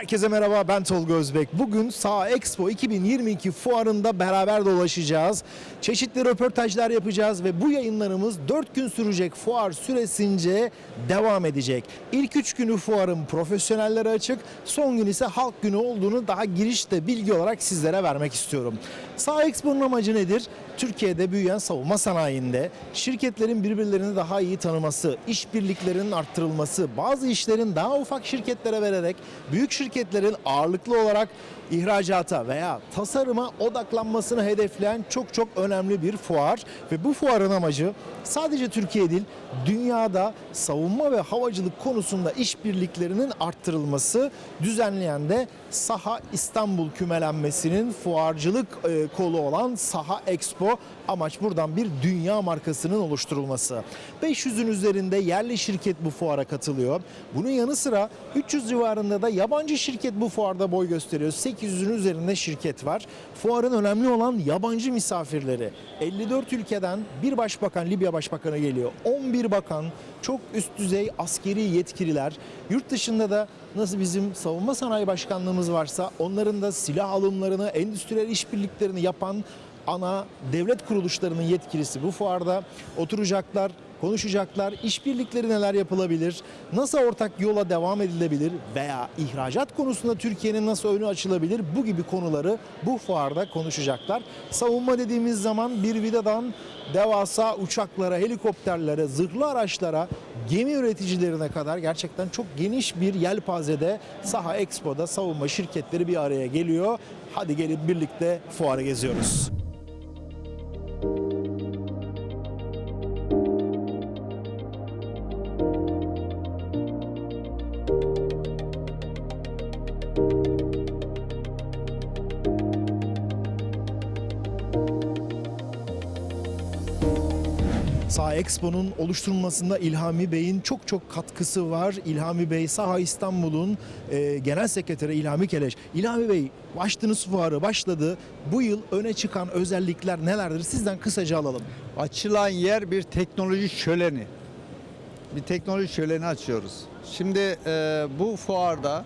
Herkese merhaba ben Tolga Özbek. Bugün Sağ Expo 2022 fuarında beraber dolaşacağız. Çeşitli röportajlar yapacağız ve bu yayınlarımız 4 gün sürecek fuar süresince devam edecek. İlk 3 günü fuarın profesyonellere açık, son gün ise halk günü olduğunu daha girişte bilgi olarak sizlere vermek istiyorum. Sağ Expo'nun amacı nedir? Türkiye'de büyüyen savunma sanayinde şirketlerin birbirlerini daha iyi tanıması, işbirliklerinin arttırılması, bazı işlerin daha ufak şirketlere vererek büyük şirketlerin ağırlıklı olarak ihracata veya tasarıma odaklanmasını hedefleyen çok çok önemli bir fuar. Ve bu fuarın amacı sadece Türkiye değil dünyada savunma ve havacılık konusunda işbirliklerinin arttırılması düzenleyen de Saha İstanbul kümelenmesinin fuarcılık e, kolu olan Saha Expo amaç buradan bir dünya markasının oluşturulması. 500'ün üzerinde yerli şirket bu fuara katılıyor. Bunun yanı sıra 300 civarında da yabancı şirket bu fuarda boy gösteriyor. 800'ün üzerinde şirket var. Fuarın önemli olan yabancı misafirleri. 54 ülkeden bir başbakan, Libya başbakanı geliyor. 11 bakan, çok üst düzey askeri yetkililer. Yurt dışında da nasıl bizim savunma sanayi başkanlığımız varsa onların da silah alımlarını, endüstriyel işbirliklerini yapan ana devlet kuruluşlarının yetkilisi bu fuarda oturacaklar, konuşacaklar. İşbirlikleri neler yapılabilir? Nasıl ortak yola devam edilebilir? Veya ihracat konusunda Türkiye'nin nasıl önü açılabilir? Bu gibi konuları bu fuarda konuşacaklar. Savunma dediğimiz zaman bir vidadan devasa uçaklara, helikopterlere, zırhlı araçlara, gemi üreticilerine kadar gerçekten çok geniş bir yelpazede Saha Expo'da savunma şirketleri bir araya geliyor. Hadi gelin birlikte fuarı geziyoruz. Saha Expo'nun oluşturulmasında İlhami Bey'in çok çok katkısı var. İlhami Bey Saha İstanbul'un e, genel sekreteri İlhami Keleş. İlhami Bey açtınız fuarı başladı. Bu yıl öne çıkan özellikler nelerdir? Sizden kısaca alalım. Açılan yer bir teknoloji şöleni. Bir teknoloji şöleni açıyoruz. Şimdi e, bu fuarda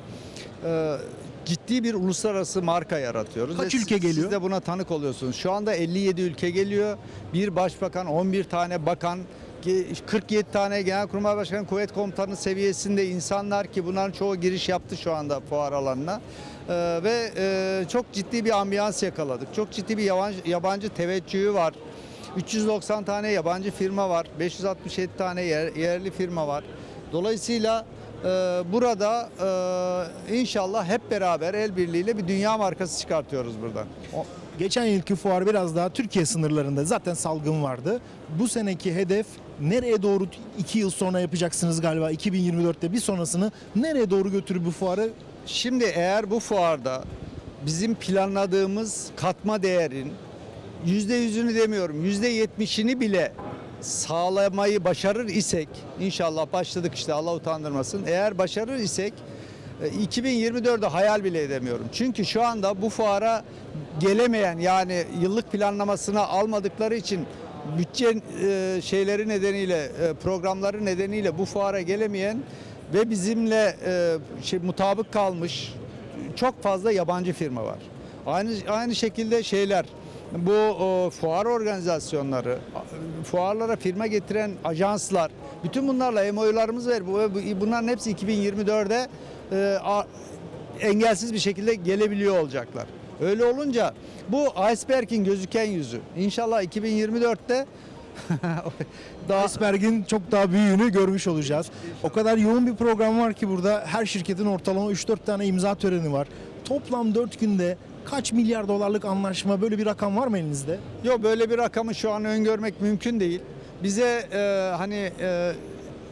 e, ciddi bir uluslararası marka yaratıyoruz. Kaç ülke siz- geliyor? Siz de buna tanık oluyorsunuz. Şu anda 57 ülke geliyor. Bir başbakan, 11 tane bakan, ki 47 tane genelkurmay başkanı, kuvvet komutanı seviyesinde insanlar ki bunların çoğu giriş yaptı şu anda fuar alanına. E, ve e, çok ciddi bir ambiyans yakaladık. Çok ciddi bir yabancı, yabancı teveccühü var. 390 tane yabancı firma var. 567 tane yer- yerli firma var. Dolayısıyla burada e, inşallah hep beraber el birliğiyle bir dünya markası çıkartıyoruz buradan. Geçen yılki fuar biraz daha Türkiye sınırlarında zaten salgın vardı. Bu seneki hedef nereye doğru 2 yıl sonra yapacaksınız galiba 2024'te bir sonrasını nereye doğru götürür bu fuarı? Şimdi eğer bu fuarda bizim planladığımız katma değerin yüzde yüzünü demiyorum yüzde yetmişini bile sağlamayı başarır isek inşallah başladık işte Allah utandırmasın eğer başarır isek e, 2024'de hayal bile edemiyorum. Çünkü şu anda bu fuara gelemeyen yani yıllık planlamasına almadıkları için bütçe e, şeyleri nedeniyle e, programları nedeniyle bu fuara gelemeyen ve bizimle e, şey mutabık kalmış çok fazla yabancı firma var. Aynı aynı şekilde şeyler bu o, fuar organizasyonları, fuarlara firma getiren ajanslar, bütün bunlarla MOU'larımız var. Bu, bu- bunların hepsi 2024'de e, a- engelsiz bir şekilde gelebiliyor olacaklar. Öyle olunca bu iceberg'in gözüken yüzü. İnşallah 2024'te daha Iceberg'in çok daha büyüğünü görmüş olacağız. O kadar yoğun bir program var ki burada her şirketin ortalama 3-4 tane imza töreni var. Toplam 4 günde kaç milyar dolarlık anlaşma böyle bir rakam var mı elinizde? Yok böyle bir rakamı şu an öngörmek mümkün değil. Bize e, hani e,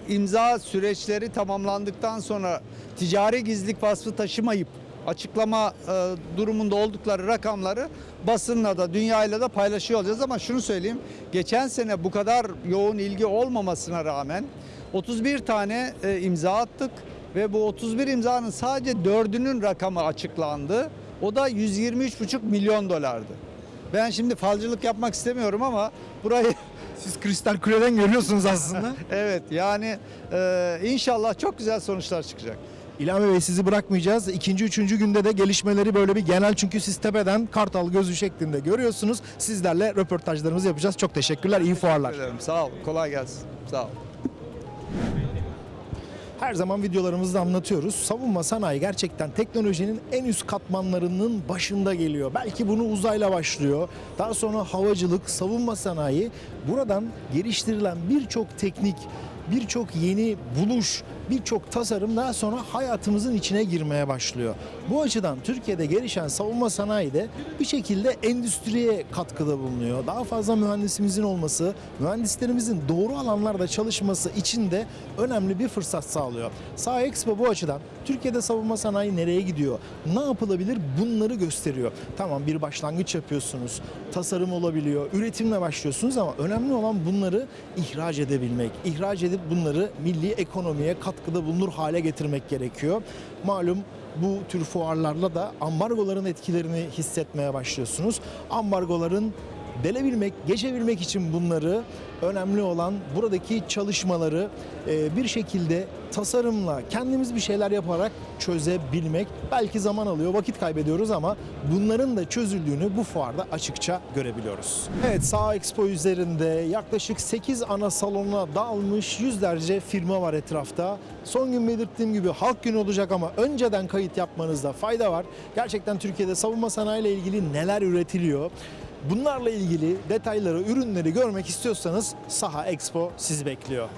imza süreçleri tamamlandıktan sonra ticari gizlilik vasfı taşımayıp açıklama e, durumunda oldukları rakamları basınla da dünyayla da paylaşıyor olacağız ama şunu söyleyeyim. Geçen sene bu kadar yoğun ilgi olmamasına rağmen 31 tane e, imza attık ve bu 31 imzanın sadece dördünün rakamı açıklandı. O da 123,5 milyon dolardı. Ben şimdi falcılık yapmak istemiyorum ama burayı Siz kristal kuleden görüyorsunuz aslında. evet yani e, inşallah çok güzel sonuçlar çıkacak. İlhami Bey sizi bırakmayacağız. İkinci, üçüncü günde de gelişmeleri böyle bir genel çünkü siz tepeden kartal gözü şeklinde görüyorsunuz. Sizlerle röportajlarımızı yapacağız. Çok teşekkürler, iyi fuarlar. Teşekkür ederim. Sağ ol. Kolay gelsin. Sağ ol. Her zaman videolarımızda anlatıyoruz. Savunma sanayi gerçekten teknolojinin en üst katmanlarının başında geliyor. Belki bunu uzayla başlıyor. Daha sonra havacılık, savunma sanayi. Buradan geliştirilen birçok teknik, birçok yeni buluş, birçok tasarım daha sonra hayatımızın içine girmeye başlıyor. Bu açıdan Türkiye'de gelişen savunma sanayi de bir şekilde endüstriye katkıda bulunuyor. Daha fazla mühendisimizin olması, mühendislerimizin doğru alanlarda çalışması için de önemli bir fırsat sağlıyor. Saha Expo bu açıdan Türkiye'de savunma sanayi nereye gidiyor, ne yapılabilir bunları gösteriyor. Tamam bir başlangıç yapıyorsunuz, tasarım olabiliyor, üretimle başlıyorsunuz ama önemli olan bunları ihraç edebilmek. İhraç edip bunları milli ekonomiye katkıda bulunur hale getirmek gerekiyor. Malum bu tür fuarlarla da ambargoların etkilerini hissetmeye başlıyorsunuz. Ambargoların delebilmek, geçebilmek için bunları önemli olan buradaki çalışmaları e, bir şekilde tasarımla kendimiz bir şeyler yaparak çözebilmek. Belki zaman alıyor, vakit kaybediyoruz ama bunların da çözüldüğünü bu fuarda açıkça görebiliyoruz. Evet, Sağ Expo üzerinde yaklaşık 8 ana salona dağılmış yüzlerce firma var etrafta. Son gün belirttiğim gibi halk günü olacak ama önceden kayıt yapmanızda fayda var. Gerçekten Türkiye'de savunma sanayi ile ilgili neler üretiliyor? Bunlarla ilgili detayları, ürünleri görmek istiyorsanız Saha Expo sizi bekliyor.